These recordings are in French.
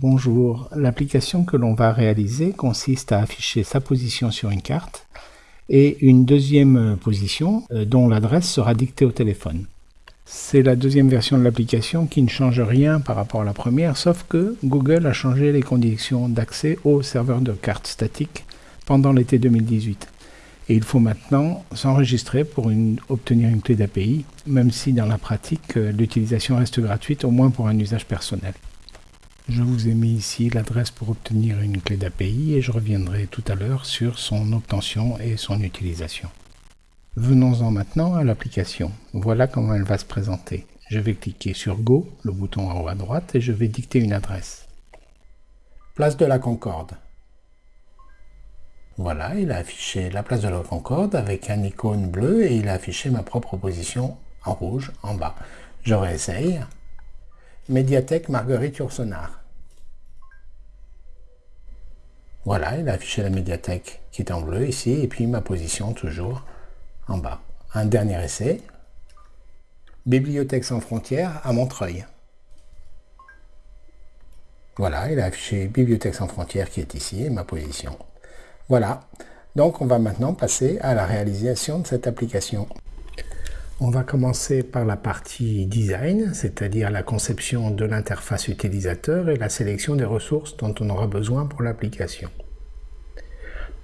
Bonjour, l'application que l'on va réaliser consiste à afficher sa position sur une carte et une deuxième position euh, dont l'adresse sera dictée au téléphone. C'est la deuxième version de l'application qui ne change rien par rapport à la première, sauf que Google a changé les conditions d'accès au serveur de cartes statiques pendant l'été 2018. Et il faut maintenant s'enregistrer pour obtenir une clé d'API, même si dans la pratique, euh, l'utilisation reste gratuite, au moins pour un usage personnel. Je vous ai mis ici l'adresse pour obtenir une clé d'API et je reviendrai tout à l'heure sur son obtention et son utilisation. Venons-en maintenant à l'application. Voilà comment elle va se présenter. Je vais cliquer sur Go, le bouton en haut à droite, et je vais dicter une adresse. Place de la Concorde. Voilà, il a affiché la place de la Concorde avec un icône bleu et il a affiché ma propre position en rouge en bas. Je réessaye. Médiathèque Marguerite Yourcenar. Voilà, il a affiché la médiathèque qui est en bleu ici et puis ma position toujours en bas. Un dernier essai. Bibliothèque sans frontières à Montreuil. Voilà, il a affiché Bibliothèque sans frontières qui est ici et ma position. Voilà, donc on va maintenant passer à la réalisation de cette application. On va commencer par la partie design, c'est-à-dire la conception de l'interface utilisateur et la sélection des ressources dont on aura besoin pour l'application.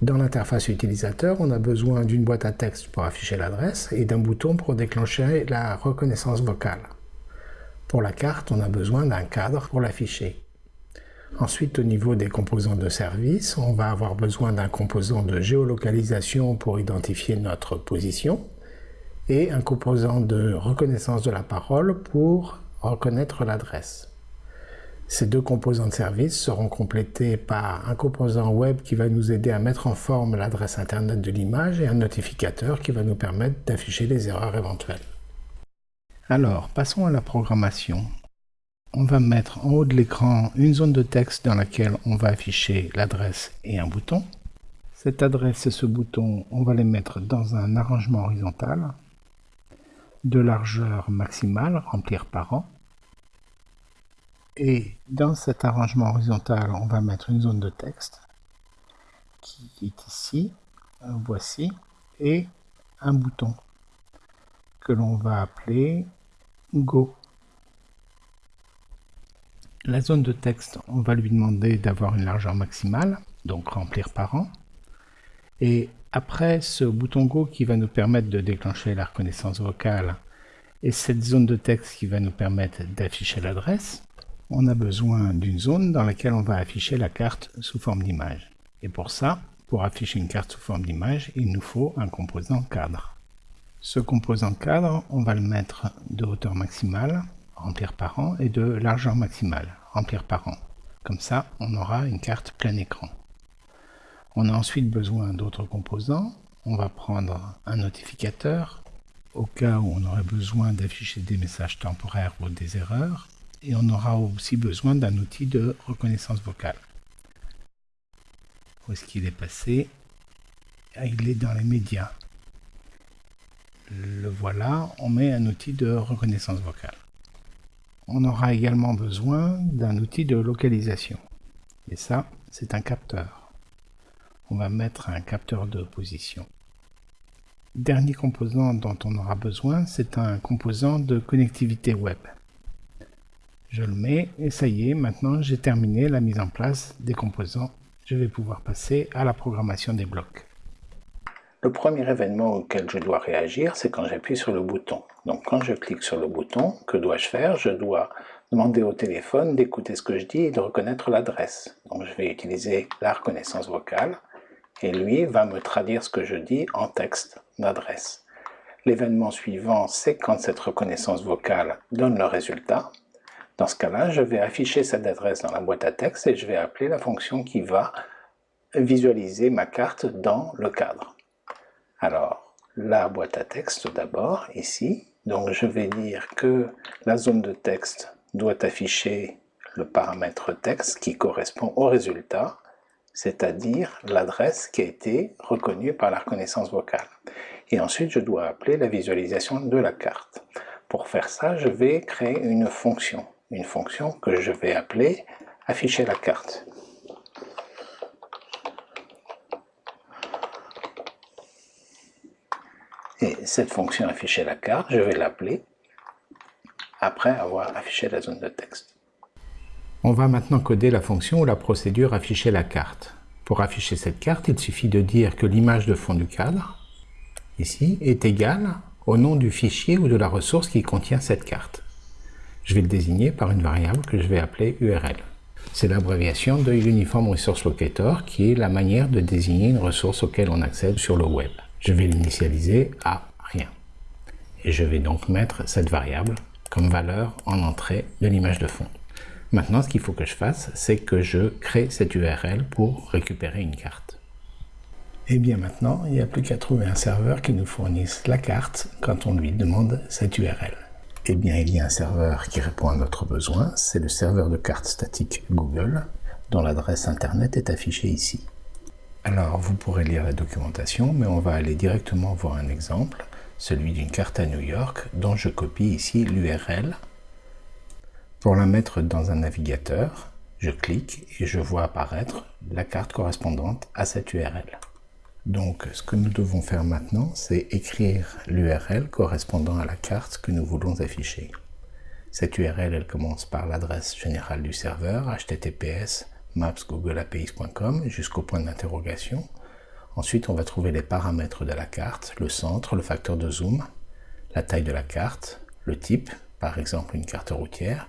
Dans l'interface utilisateur, on a besoin d'une boîte à texte pour afficher l'adresse et d'un bouton pour déclencher la reconnaissance vocale. Pour la carte, on a besoin d'un cadre pour l'afficher. Ensuite, au niveau des composants de service, on va avoir besoin d'un composant de géolocalisation pour identifier notre position et un composant de reconnaissance de la parole pour reconnaître l'adresse. Ces deux composants de service seront complétés par un composant web qui va nous aider à mettre en forme l'adresse internet de l'image et un notificateur qui va nous permettre d'afficher les erreurs éventuelles. Alors, passons à la programmation. On va mettre en haut de l'écran une zone de texte dans laquelle on va afficher l'adresse et un bouton. Cette adresse et ce bouton, on va les mettre dans un arrangement horizontal de largeur maximale, remplir par an. Et dans cet arrangement horizontal, on va mettre une zone de texte qui est ici, voici, et un bouton que l'on va appeler Go. La zone de texte, on va lui demander d'avoir une largeur maximale, donc remplir par an. Et après ce bouton Go qui va nous permettre de déclencher la reconnaissance vocale et cette zone de texte qui va nous permettre d'afficher l'adresse, on a besoin d'une zone dans laquelle on va afficher la carte sous forme d'image. Et pour ça, pour afficher une carte sous forme d'image, il nous faut un composant cadre. Ce composant cadre, on va le mettre de hauteur maximale, remplir par an, et de largeur maximale, remplir par an. Comme ça, on aura une carte plein écran. On a ensuite besoin d'autres composants. On va prendre un notificateur, au cas où on aurait besoin d'afficher des messages temporaires ou des erreurs et on aura aussi besoin d'un outil de reconnaissance vocale. Où est-ce qu'il est passé? Ah, Il est dans les médias. Le voilà, on met un outil de reconnaissance vocale. On aura également besoin d'un outil de localisation. Et ça, c'est un capteur. On va mettre un capteur de position. Dernier composant dont on aura besoin, c'est un composant de connectivité web. Je le mets et ça y est, maintenant j'ai terminé la mise en place des composants. Je vais pouvoir passer à la programmation des blocs. Le premier événement auquel je dois réagir, c'est quand j'appuie sur le bouton. Donc quand je clique sur le bouton, que dois-je faire? Je dois demander au téléphone d'écouter ce que je dis et de reconnaître l'adresse. Donc je vais utiliser la reconnaissance vocale et lui va me traduire ce que je dis en texte d'adresse. L'événement suivant, c'est quand cette reconnaissance vocale donne le résultat. Dans ce cas-là, je vais afficher cette adresse dans la boîte à texte et je vais appeler la fonction qui va visualiser ma carte dans le cadre. Alors, la boîte à texte d'abord, ici. Donc je vais dire que la zone de texte doit afficher le paramètre texte qui correspond au résultat, c'est-à-dire l'adresse qui a été reconnue par la reconnaissance vocale. Et ensuite, je dois appeler la visualisation de la carte. Pour faire ça, je vais créer une fonction une fonction que je vais appeler afficher la carte. Et cette fonction afficher la carte, je vais l'appeler après avoir affiché la zone de texte. On va maintenant coder la fonction ou la procédure afficher la carte. Pour afficher cette carte, il suffit de dire que l'image de fond du cadre, ici, est égale au nom du fichier ou de la ressource qui contient cette carte. Je vais le désigner par une variable que je vais appeler URL. C'est l'abréviation de Uniform Resource Locator qui est la manière de désigner une ressource auquel on accède sur le web. Je vais l'initialiser à rien. Et je vais donc mettre cette variable comme valeur en entrée de l'image de fond. Maintenant, ce qu'il faut que je fasse, c'est que je crée cette URL pour récupérer une carte. Et eh bien maintenant, il n'y a plus qu'à trouver un serveur qui nous fournisse la carte quand on lui demande cette URL. Eh bien, il y a un serveur qui répond à notre besoin, c'est le serveur de carte statique Google, dont l'adresse internet est affichée ici. Alors, vous pourrez lire la documentation, mais on va aller directement voir un exemple, celui d'une carte à New York, dont je copie ici l'URL. Pour la mettre dans un navigateur, je clique et je vois apparaître la carte correspondante à cette URL. Donc, ce que nous devons faire maintenant, c'est écrire l'URL correspondant à la carte que nous voulons afficher. Cette URL, elle commence par l'adresse générale du serveur, https mapsgoogleapis.com jusqu'au point d'interrogation. Ensuite, on va trouver les paramètres de la carte, le centre, le facteur de zoom, la taille de la carte, le type, par exemple une carte routière,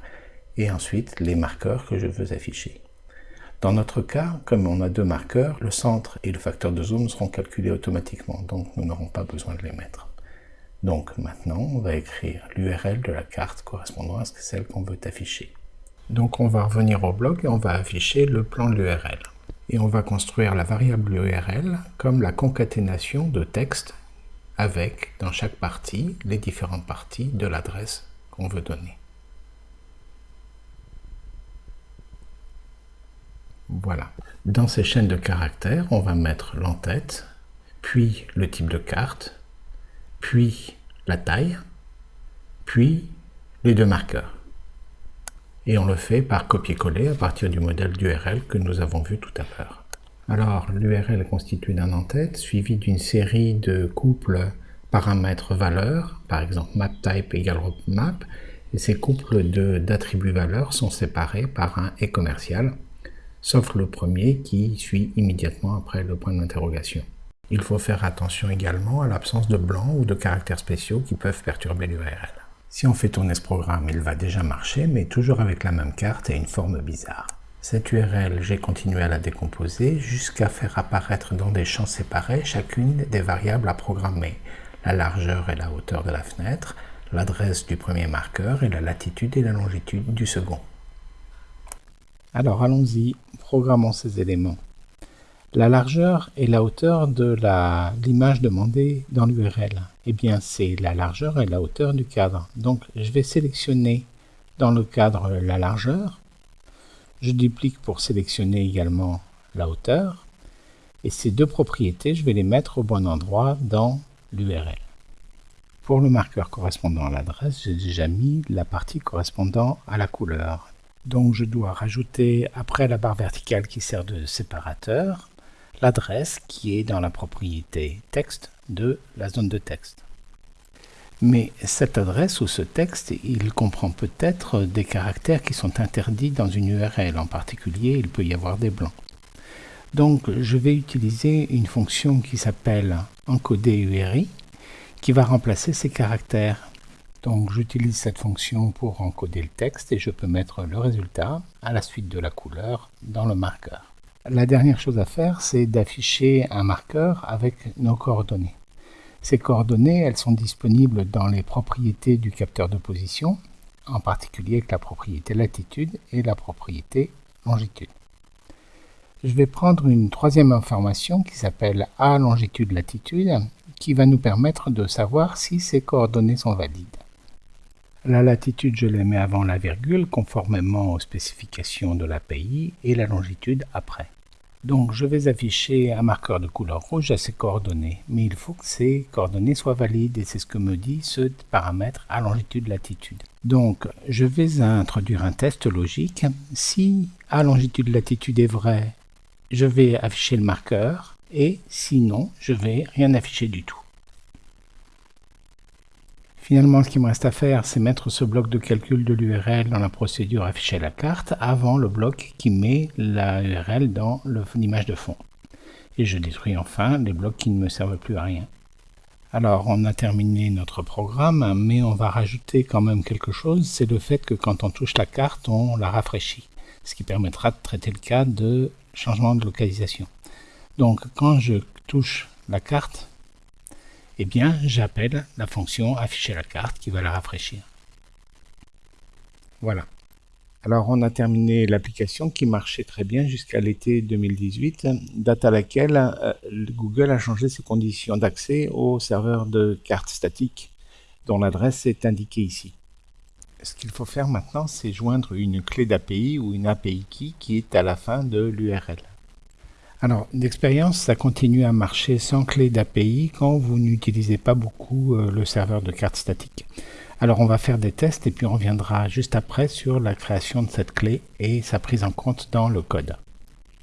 et ensuite les marqueurs que je veux afficher. Dans notre cas, comme on a deux marqueurs, le centre et le facteur de zoom seront calculés automatiquement, donc nous n'aurons pas besoin de les mettre. Donc maintenant, on va écrire l'URL de la carte correspondant à celle qu'on veut afficher. Donc on va revenir au bloc et on va afficher le plan de l'URL. Et on va construire la variable URL comme la concaténation de texte avec, dans chaque partie, les différentes parties de l'adresse qu'on veut donner. Voilà. Dans ces chaînes de caractères, on va mettre l'entête, puis le type de carte, puis la taille, puis les deux marqueurs. Et on le fait par copier-coller à partir du modèle d'URL que nous avons vu tout à l'heure. Alors, l'URL est constituée d'un en-tête suivi d'une série de couples paramètres-valeurs, par exemple mapType égale map, et ces couples d'attributs valeurs sont séparés par un et commercial sauf le premier qui suit immédiatement après le point d'interrogation. Il faut faire attention également à l'absence de blancs ou de caractères spéciaux qui peuvent perturber l'URL. Si on fait tourner ce programme, il va déjà marcher, mais toujours avec la même carte et une forme bizarre. Cette URL, j'ai continué à la décomposer jusqu'à faire apparaître dans des champs séparés chacune des variables à programmer, la largeur et la hauteur de la fenêtre, l'adresse du premier marqueur et la latitude et la longitude du second. Alors allons-y, programmons ces éléments. La largeur et la hauteur de l'image demandée dans l'URL. Eh bien, c'est la largeur et la hauteur du cadre. Donc, je vais sélectionner dans le cadre la largeur. Je duplique pour sélectionner également la hauteur. Et ces deux propriétés, je vais les mettre au bon endroit dans l'URL. Pour le marqueur correspondant à l'adresse, j'ai déjà mis la partie correspondant à la couleur. Donc je dois rajouter, après la barre verticale qui sert de séparateur, l'adresse qui est dans la propriété texte de la zone de texte. Mais cette adresse ou ce texte, il comprend peut-être des caractères qui sont interdits dans une URL. En particulier, il peut y avoir des blancs. Donc je vais utiliser une fonction qui s'appelle encoder URI qui va remplacer ces caractères. Donc j'utilise cette fonction pour encoder le texte et je peux mettre le résultat à la suite de la couleur dans le marqueur. La dernière chose à faire, c'est d'afficher un marqueur avec nos coordonnées. Ces coordonnées, elles sont disponibles dans les propriétés du capteur de position, en particulier avec la propriété latitude et la propriété longitude. Je vais prendre une troisième information qui s'appelle A longitude latitude, qui va nous permettre de savoir si ces coordonnées sont valides. La latitude, je la mets avant la virgule, conformément aux spécifications de l'API, et la longitude après. Donc je vais afficher un marqueur de couleur rouge à ces coordonnées, mais il faut que ces coordonnées soient valides et c'est ce que me dit ce paramètre à longitude-latitude. Donc je vais introduire un test logique. Si à longitude-latitude est vrai, je vais afficher le marqueur et sinon je vais rien afficher du tout. Finalement, ce qui me reste à faire, c'est mettre ce bloc de calcul de l'URL dans la procédure afficher la carte avant le bloc qui met la URL dans l'image de fond. Et je détruis enfin les blocs qui ne me servent plus à rien. Alors, on a terminé notre programme, mais on va rajouter quand même quelque chose, c'est le fait que quand on touche la carte, on la rafraîchit, ce qui permettra de traiter le cas de changement de localisation. Donc, quand je touche la carte, eh bien, j'appelle la fonction afficher la carte qui va la rafraîchir. Voilà. Alors, on a terminé l'application qui marchait très bien jusqu'à l'été 2018, date à laquelle euh, Google a changé ses conditions d'accès au serveur de cartes statiques, dont l'adresse est indiquée ici. Ce qu'il faut faire maintenant, c'est joindre une clé d'API ou une API key qui est à la fin de l'URL. Alors, d'expérience, ça continue à marcher sans clé d'API quand vous n'utilisez pas beaucoup euh, le serveur de cartes statiques. Alors, on va faire des tests et puis on reviendra juste après sur la création de cette clé et sa prise en compte dans le code.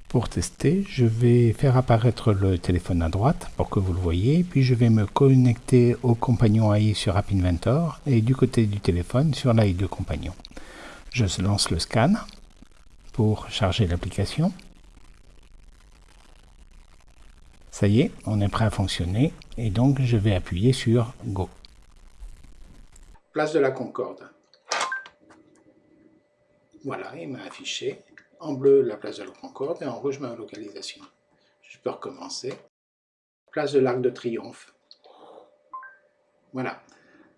Pour tester, je vais faire apparaître le téléphone à droite pour que vous le voyez, puis je vais me connecter au compagnon AI sur App Inventor et du côté du téléphone sur l'AI de compagnon. Je lance le scan pour charger l'application. Ça y est, on est prêt à fonctionner et donc je vais appuyer sur Go. Place de la Concorde. Voilà, il m'a affiché en bleu la place de la Concorde et en rouge ma localisation. Je peux recommencer. Place de l'Arc de Triomphe. Voilà.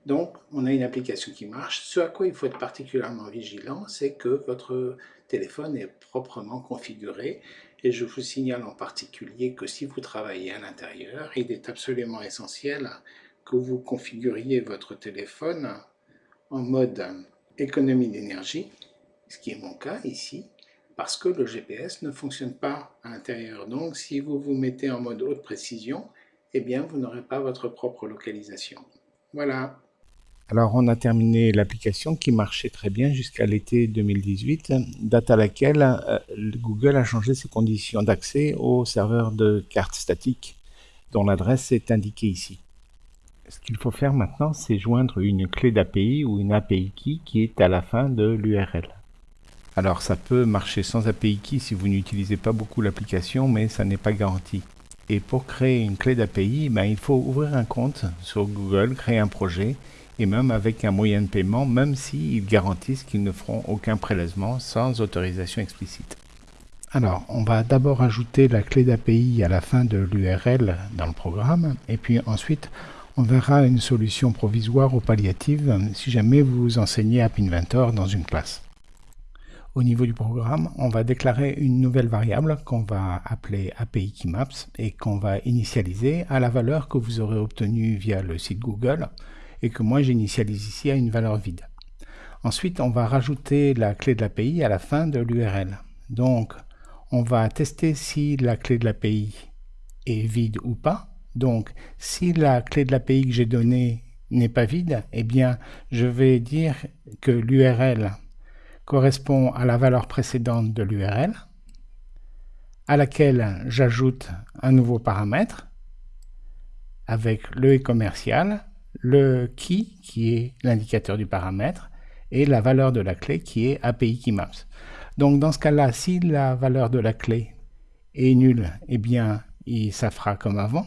Donc, on a une application qui marche. Ce à quoi il faut être particulièrement vigilant, c'est que votre téléphone est proprement configuré et je vous signale en particulier que si vous travaillez à l'intérieur, il est absolument essentiel que vous configuriez votre téléphone en mode économie d'énergie, ce qui est mon cas ici, parce que le GPS ne fonctionne pas à l'intérieur. Donc si vous vous mettez en mode haute précision, eh bien vous n'aurez pas votre propre localisation. Voilà. Alors on a terminé l'application qui marchait très bien jusqu'à l'été 2018, date à laquelle euh, Google a changé ses conditions d'accès au serveur de cartes statiques, dont l'adresse est indiquée ici. Ce qu'il faut faire maintenant, c'est joindre une clé d'API ou une API key qui est à la fin de l'URL. Alors ça peut marcher sans API key si vous n'utilisez pas beaucoup l'application, mais ça n'est pas garanti. Et pour créer une clé d'API, ben, il faut ouvrir un compte sur Google, créer un projet, et même avec un moyen de paiement, même s'ils garantissent qu'ils ne feront aucun prélèvement sans autorisation explicite. Alors, on va d'abord ajouter la clé d'API à la fin de l'URL dans le programme, et puis ensuite, on verra une solution provisoire ou palliative si jamais vous enseignez App Inventor dans une classe. Au niveau du programme, on va déclarer une nouvelle variable qu'on va appeler API Keymaps et qu'on va initialiser à la valeur que vous aurez obtenue via le site Google et que moi j'initialise ici à une valeur vide. Ensuite, on va rajouter la clé de l'API à la fin de l'URL. Donc, on va tester si la clé de l'API est vide ou pas. Donc, si la clé de l'API que j'ai donnée n'est pas vide, eh bien, je vais dire que l'URL correspond à la valeur précédente de l'URL, à laquelle j'ajoute un nouveau paramètre avec le commercial le key qui est l'indicateur du paramètre et la valeur de la clé qui est API Keymaps. Donc dans ce cas-là, si la valeur de la clé est nulle, eh bien ça fera comme avant.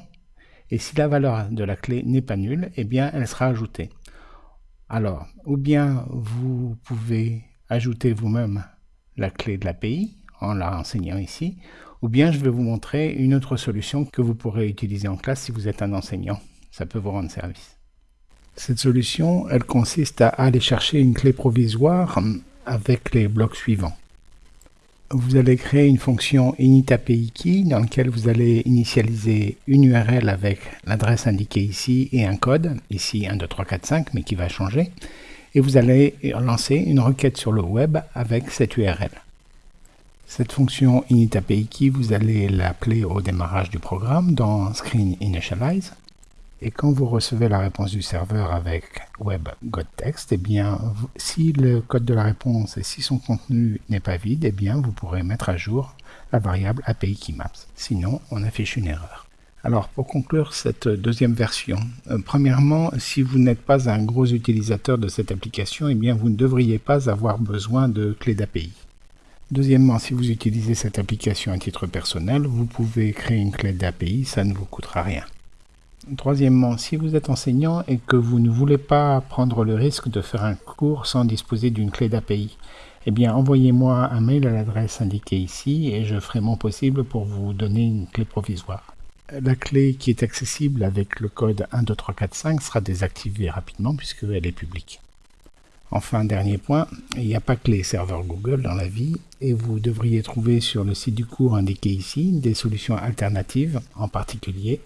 Et si la valeur de la clé n'est pas nulle, eh bien elle sera ajoutée. Alors, ou bien vous pouvez ajouter vous-même la clé de l'API en la enseignant ici, ou bien je vais vous montrer une autre solution que vous pourrez utiliser en classe si vous êtes un enseignant. Ça peut vous rendre service. Cette solution, elle consiste à aller chercher une clé provisoire avec les blocs suivants. Vous allez créer une fonction initAPIKey dans laquelle vous allez initialiser une URL avec l'adresse indiquée ici et un code, ici 1, 2, 3, 4, 5, mais qui va changer. Et vous allez lancer une requête sur le web avec cette URL. Cette fonction init vous allez l'appeler au démarrage du programme dans Screen Initialize. Et quand vous recevez la réponse du serveur avec web text, eh bien, si le code de la réponse et si son contenu n'est pas vide, eh bien, vous pourrez mettre à jour la variable API Keymaps. Sinon, on affiche une erreur. Alors, pour conclure cette deuxième version, euh, premièrement, si vous n'êtes pas un gros utilisateur de cette application, eh bien, vous ne devriez pas avoir besoin de clé d'API. Deuxièmement, si vous utilisez cette application à titre personnel, vous pouvez créer une clé d'API, ça ne vous coûtera rien. Troisièmement, si vous êtes enseignant et que vous ne voulez pas prendre le risque de faire un cours sans disposer d'une clé d'API, eh bien envoyez-moi un mail à l'adresse indiquée ici et je ferai mon possible pour vous donner une clé provisoire. La clé qui est accessible avec le code 12345 sera désactivée rapidement puisqu'elle est publique. Enfin, dernier point, il n'y a pas que les serveurs Google dans la vie et vous devriez trouver sur le site du cours indiqué ici des solutions alternatives, en particulier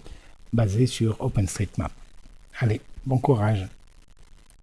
basées sur OpenStreetMap. Allez, bon courage